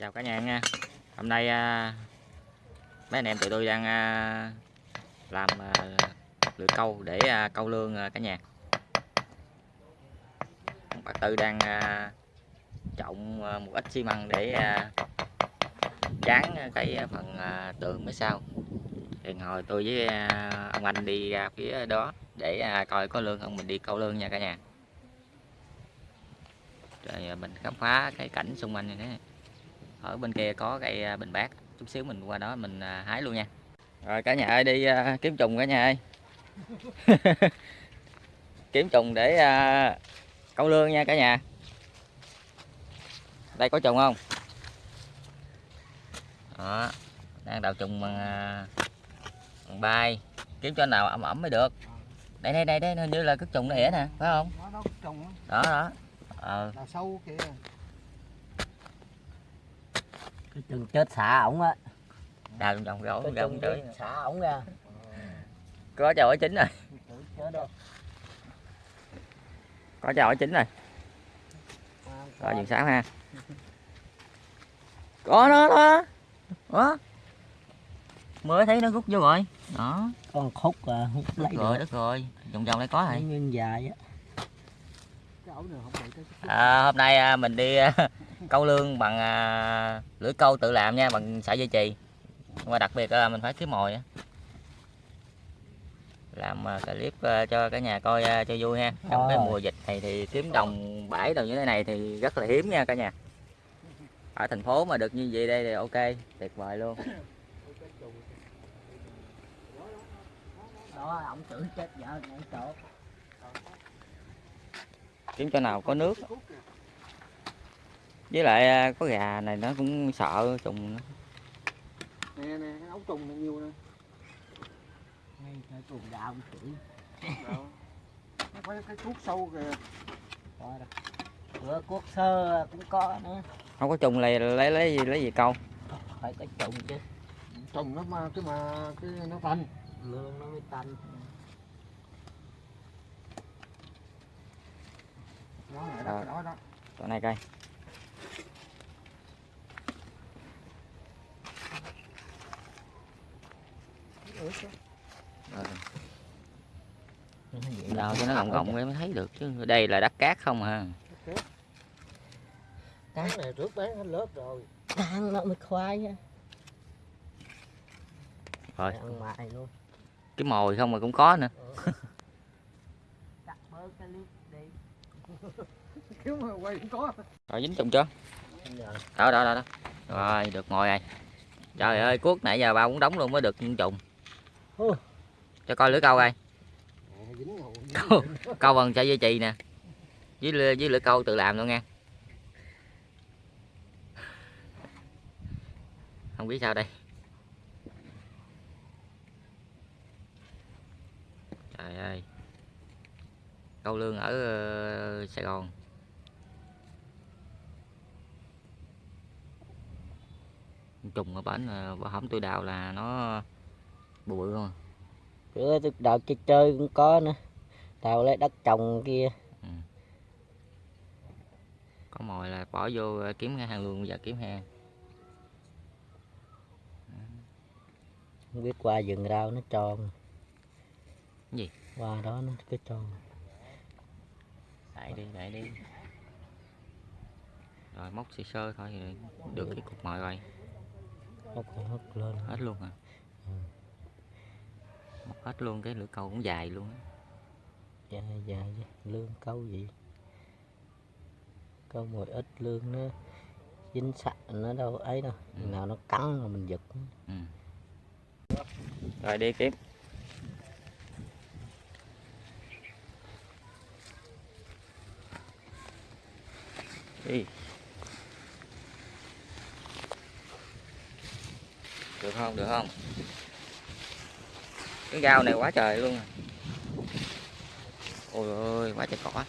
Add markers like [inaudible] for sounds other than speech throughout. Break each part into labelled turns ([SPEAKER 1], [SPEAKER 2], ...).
[SPEAKER 1] chào cả nhà nha. Hôm nay à, mấy anh em tụi tôi đang à, làm à, lưỡi câu để à, câu lương à, cả nhà. Bà tư đang à, trộn à, một ít xi măng để à, dán cái phần à, tường phía sau. Thì hồi tôi với à, ông anh đi ra phía đó để à, coi có lương không. Mình đi câu lương nha cả nhà. Rồi mình khám phá cái cảnh xung quanh này đấy ở bên kia có cây à, bình bát. Chút xíu mình qua đó mình à, hái luôn nha. Rồi cả nhà ơi đi à, kiếm trùng cả nhà ơi. [laughs] Kiếm trùng để câu lương nha cả nhà. Đây có trùng không? Đó đang đào trùng bằng, bằng bay. Kiếm cho nào ẩm ẩm mới được. Đây đây đây đây hình như là cái trùng nó ỉa nè phải không?
[SPEAKER 2] Á,
[SPEAKER 1] đó đó. Ờ.
[SPEAKER 2] Đào sâu kìa
[SPEAKER 3] cái chừng chết xả ổng á.
[SPEAKER 1] Đào trùng trồng gỗ
[SPEAKER 3] cái
[SPEAKER 1] trời
[SPEAKER 3] xả ổng ra.
[SPEAKER 1] Có chào ở chính rồi. Có chào ở chính rồi. Rồi dừng sáng ha. Có nó đó đó mới thấy nó rút vô rồi. Đó.
[SPEAKER 3] Con khúc à hút
[SPEAKER 1] đất
[SPEAKER 3] lấy
[SPEAKER 1] rồi
[SPEAKER 3] được.
[SPEAKER 1] đất rồi. Vòng vòng đây có rồi.
[SPEAKER 3] Nguyên dài á
[SPEAKER 2] cái ổ này không bị cái
[SPEAKER 1] à, hôm nay à, mình đi à, câu lương bằng à, lưỡi câu tự làm nha bằng sợi dây chì. Nhưng mà đặc biệt là mình phải kiếm mồi á. Làm à, clip à, cho cả nhà coi à, cho vui ha. Trong cái
[SPEAKER 3] Rồi.
[SPEAKER 1] mùa dịch này thì kiếm đồng bãi đồng như thế này thì rất là hiếm nha cả nhà. Ở thành phố mà được như vậy đây thì ok tuyệt vời luôn.
[SPEAKER 3] Đó ổng tưởng chết vợ chỗ.
[SPEAKER 1] Kiếm chỗ nào có nước với lại à, có gà này nó cũng sợ trùng nó.
[SPEAKER 2] nè nè cái ấu trùng này nhiều nè.
[SPEAKER 3] Ngay cái cùng đạo ông chửi
[SPEAKER 2] nó phải cái cuốc sâu kìa.
[SPEAKER 3] Coi đó. Bữa cuốc sơ cũng có nữa.
[SPEAKER 1] Không có trùng này lấy lấy gì lấy gì câu?
[SPEAKER 3] Phải có trùng chứ.
[SPEAKER 2] Trùng nó mà cái mà cái nó tanh.
[SPEAKER 3] Lương nó mới tanh.
[SPEAKER 2] Nó này đó cái đó đó.
[SPEAKER 1] Chỗ này coi
[SPEAKER 2] ướt á.
[SPEAKER 1] Rồi,
[SPEAKER 3] Nó vậy
[SPEAKER 1] đào
[SPEAKER 3] là
[SPEAKER 1] cho nó gọng gọng mới thấy được chứ. Đây là đất cát không à.
[SPEAKER 2] Cái này trước bán hết lớp rồi.
[SPEAKER 3] Ăn nó mới khoai á
[SPEAKER 1] rồi.
[SPEAKER 3] Ăn mại luôn.
[SPEAKER 1] Cái mồi không mà cũng có nữa. [laughs]
[SPEAKER 3] Cắt bớt cái clip đi. [laughs]
[SPEAKER 2] Kiếm mà quay cũng có.
[SPEAKER 1] Rồi dính trùng chưa?
[SPEAKER 3] Rồi.
[SPEAKER 1] đó đó đó, đó. rồi được ngồi rồi trời ơi cuốc nãy giờ ba muốn đóng luôn mới được trùng. Cho coi lưỡi câu coi. Câu câu bằng sợi dây chì nè. Với lưỡi- với lưỡi câu tự làm luôn nha. Không biết sao đây. Trời ơi. Câu lương ở ờ, sài gòn. Trùng ở bển bờ hổm tôi đào là nó bự bự không à.
[SPEAKER 3] bữa tôi đào chơi chơi cũng có nữa. Đào lấy đất trồng kia.
[SPEAKER 1] Có mồi là bỏ vô ờ, kiếm hang luôn giờ kiếm hang
[SPEAKER 3] không biết qua rừng rau nó tròn.
[SPEAKER 1] Gì?
[SPEAKER 3] qua đó nó cái tròn.
[SPEAKER 1] Đẩy đi đẩy đi. Rồi móc sơ sơ thôi thì được cái cục mồi rồi.
[SPEAKER 3] Nó còn hất lên.
[SPEAKER 1] Hết luôn à Móc hết luôn cái lưỡi câu cũng dài luôn á.
[SPEAKER 3] Dài dài chứ. lương câu gì? Câu một ít lương nó dính sạch nó đâu ấy đâu.
[SPEAKER 1] Ừ.
[SPEAKER 3] nào nó cắn là mình giật.
[SPEAKER 1] Ừ. rồi đi kiếm đi được không? Được không cái gao này quá trời luôn à. ôi ơi quá trời cỏ.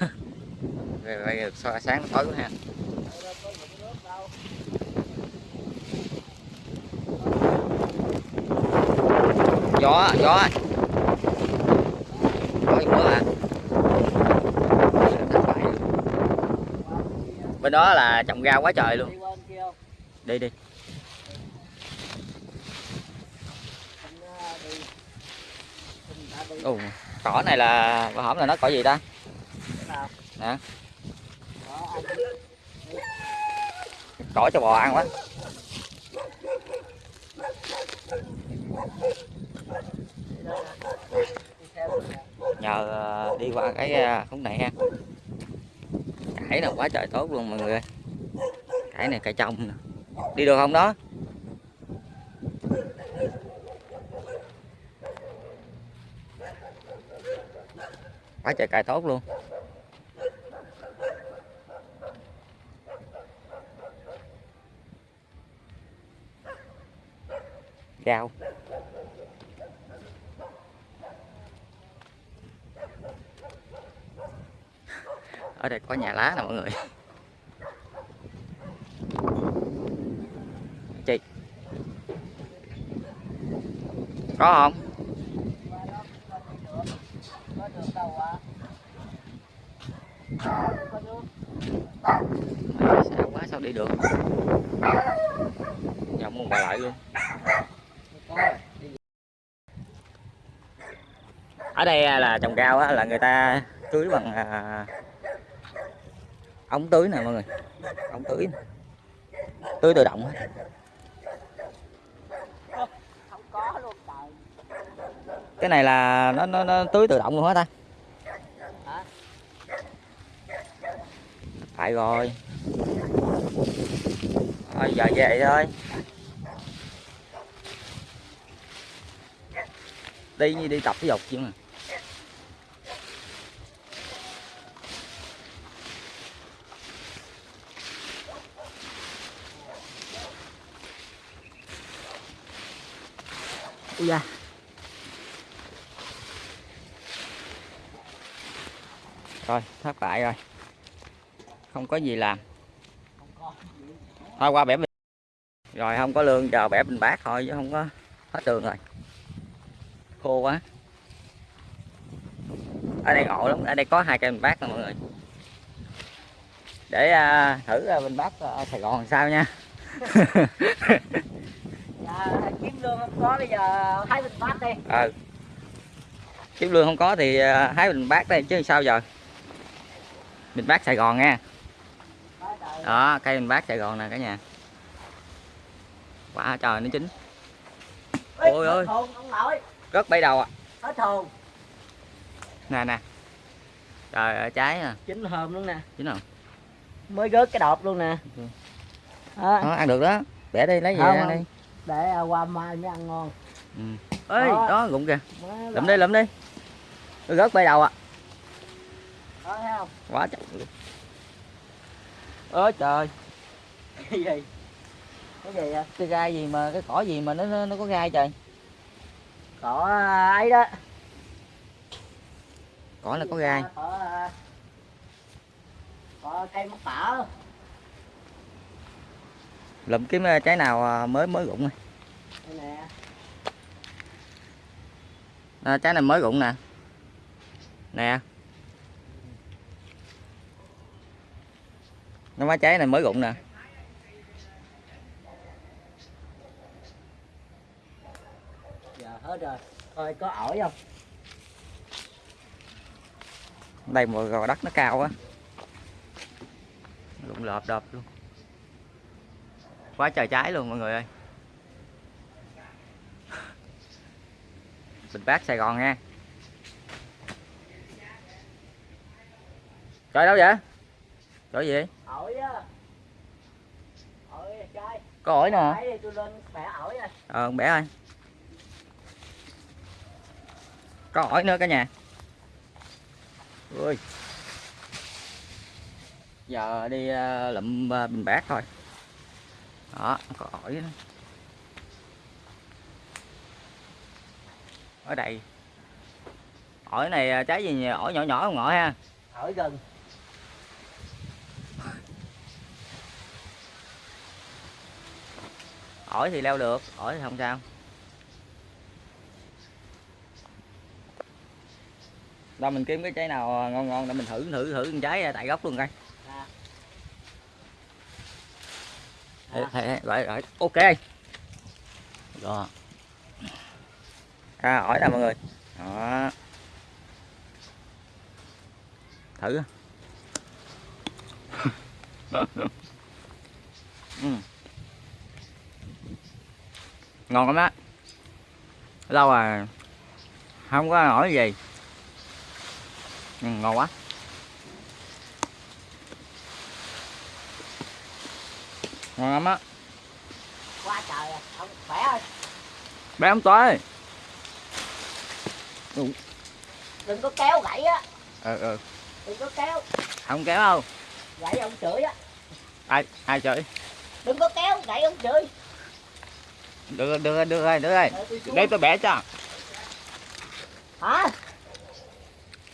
[SPEAKER 1] [laughs] Rồi rồi được so- sáng tối quá ha. Gió gió. Gió gì nữa à bên đó là trồng rau quá trời luôn.
[SPEAKER 3] Đi
[SPEAKER 1] đi đi
[SPEAKER 3] Anh, ờ, đi
[SPEAKER 1] Ồ, cỏ này là bà hổm là nó cỏ gì ta?
[SPEAKER 3] Nào.
[SPEAKER 1] Nè cỏ cho bò ăn quá. Nhờ ờ, đi qua cái ờ, khúc này ha. Cải là quá trời tốt luôn mọi người ơi. Cải này cải trong nè. Đi được không đó quá trời cài tốt luôn. Rau ở đây có nhà lá nè mọi người. Chị. Có không? Xa sao quá sao đi được? Nhầm một bà lại luôn. Ở đây là trồng rau á, là người ta tưới bằng à, ống tưới nè mọi người. Ống tưới tưới tự động á. cái này là nó, nó, nó tưới tự động luôn hết ta? Phải rồi. Thôi giờ về thôi. Đi như đi tập thể dục chứ mà.
[SPEAKER 3] Ui da.
[SPEAKER 1] Rồi thất bại rồi không có gì làm. Thôi qua bẻ bình rồi không có lương chờ bẻ bình bát thôi chứ không có hết đường rồi. Khô quá. Ở đây ngộ lắm. Ở đây có hai cây bình bát nè mọi người. Để à, thử à, bình bát à, Sài Gòn làm sao nha. [laughs]
[SPEAKER 3] Dạ kiếm lương không có bây giờ hái bình bát đi.
[SPEAKER 1] Ờ kiếm lương không có thì à, hái bình bát đây chứ sao giờ? Bình bát Sài Gòn nha. Đó cây bình bát Sài Gòn nè cả nhà. Quả trời nó chín.
[SPEAKER 3] Ê,
[SPEAKER 1] ôi ơi. rất bay đầu à
[SPEAKER 3] hết hồn
[SPEAKER 1] nè nè. Trời ơi trái à.
[SPEAKER 3] Chín hồn luôn nè.
[SPEAKER 1] Chín không?
[SPEAKER 3] Mới gớt cái đọt luôn nè.
[SPEAKER 1] Ừ.
[SPEAKER 3] đó,
[SPEAKER 1] đó, ăn được đó. Bẻ đi lấy về
[SPEAKER 3] Không,
[SPEAKER 1] ăn đi.
[SPEAKER 3] để à, qua mai mới ăn ngon.
[SPEAKER 1] Ừ. ê
[SPEAKER 3] Đó.
[SPEAKER 1] đó gụng kìa. Lụm đi lụm đi. Rớt bay đầu à
[SPEAKER 3] đó thấy không?
[SPEAKER 1] Quá trời ôi trời.
[SPEAKER 3] Cái gì? Cái gì vậy?
[SPEAKER 1] Cái gai gì mà cái cỏ gì mà nó nó, nó có gai trời?
[SPEAKER 3] Cỏ à, ấy đó.
[SPEAKER 1] Cỏ là có gai.
[SPEAKER 3] cỏ à, cỏ cây mắc tả
[SPEAKER 1] lụm kiếm ờ, trái nào mới mới rụng này. à, trái này mới rụng nè. Nè nó má trái này mới rụng nè.
[SPEAKER 3] Giờ hết rồi. Thôi có ổi không?
[SPEAKER 1] Đây mà gò đất nó cao quá. Rụng lợp đợp luôn. Quá trời trái luôn mọi người ơi. Bình bát sài gòn nha. Trời đâu vậy? Chỗ gì
[SPEAKER 3] ổi á. Ổi trai.
[SPEAKER 1] Có ổi nè.
[SPEAKER 3] Đấy, thì tôi lên bẻ ổi rồi
[SPEAKER 1] ờ bẻ ơi. Có ổi nữa cả nhà. Ui. Giờ đi ờ, lụm ờ, bình bát thôi. Đó có ổi đó. ở đây. Ổi này ờ, trái gì nhỉ? ổi nhỏ nhỏ không ngọi ha?
[SPEAKER 3] Ổi gừng
[SPEAKER 1] ổi thì leo được ổi thì không sao. Đâu mình kiếm cái trái nào ngon ngon để mình thử thử thử con trái tại gốc luôn coi.
[SPEAKER 3] À,
[SPEAKER 1] rồi rồi ok. Rồi à, hỏi nè mọi người? Đó. Thử. [laughs] Ừ. ngon lắm á. Lâu à không có hỏi gì. Ừ, ngon quá. Ngon lắm á.
[SPEAKER 3] Quá trời à. ông khỏe ơi.
[SPEAKER 1] Bé không tới.
[SPEAKER 3] Đừng có kéo gãy á.
[SPEAKER 1] Ừ ừ.
[SPEAKER 3] Đừng có kéo.
[SPEAKER 1] Không kéo đâu.
[SPEAKER 3] Gãy ông chửi á.
[SPEAKER 1] Ai ai chửi?
[SPEAKER 3] Đừng có kéo gãy ông chửi
[SPEAKER 1] được được được rồi được rồi
[SPEAKER 3] tôi xuống.
[SPEAKER 1] để tôi bẻ cho.
[SPEAKER 3] Hả?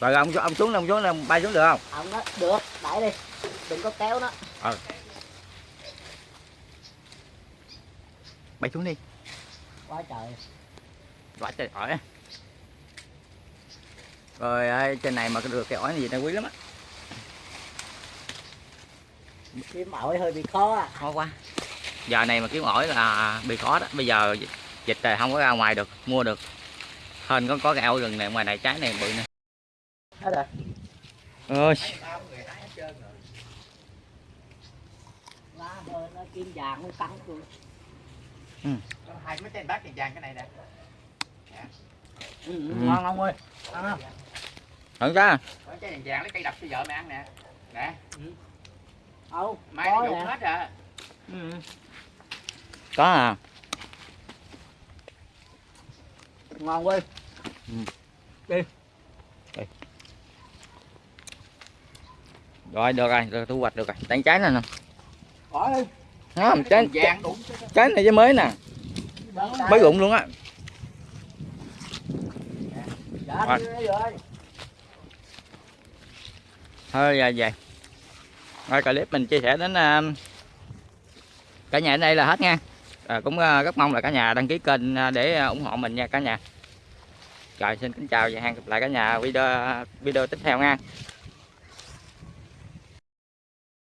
[SPEAKER 1] Rồi ông ông xuống ông xuống ông bay xuống được không?
[SPEAKER 3] Ông nói được đẩy đi. Đừng có kéo nó.
[SPEAKER 1] Bay xuống đi.
[SPEAKER 3] Quá trời.
[SPEAKER 1] Quá trời ỏi. Rồi ơi, trên này mà được cái ỏi này gì này quý lắm á.
[SPEAKER 3] Kiếm ổi hơi bị khó à.
[SPEAKER 1] Khó quá giờ này mà kiếm ỏi là bị khó đó. Bây giờ dịch rồi không có ra ngoài được mua được. Hên có có cái ổi rừng này ngoài này trái này bự nè
[SPEAKER 3] hết rồi.
[SPEAKER 1] Ơi
[SPEAKER 3] lá bơ nó kim vàng nó cắn tôi
[SPEAKER 2] hai mấy tên bát tiền vàng cái này nè.
[SPEAKER 3] Ừ,
[SPEAKER 1] Ừ.
[SPEAKER 3] ngon ông ơi? Ăn không?
[SPEAKER 1] Thử ra
[SPEAKER 2] có trái vàng vàng lấy cây đập cho vợ mày ăn nè. Nè.
[SPEAKER 3] Đâu?
[SPEAKER 2] Mai
[SPEAKER 3] có
[SPEAKER 2] nó hết rồi.
[SPEAKER 3] Ừ.
[SPEAKER 1] có à?
[SPEAKER 3] Ngon ơi
[SPEAKER 1] rồi được rồi được thu hoạch được rồi. Đánh trái nè nè.
[SPEAKER 3] Bỏ đi.
[SPEAKER 1] Không trái, trái, trái này trái mới nè. Mới rụng luôn á.
[SPEAKER 3] Dạ
[SPEAKER 1] Rồi.
[SPEAKER 3] đi rồi.
[SPEAKER 1] Thôi giờ về. Rồi clip mình chia sẻ đến uh, cả nhà ở đây là hết nha à, cũng uh, rất mong là cả nhà đăng ký kênh uh, để uh, ủng hộ mình nha cả nhà. Rồi xin kính chào và hẹn gặp lại cả nhà video video tiếp theo nha.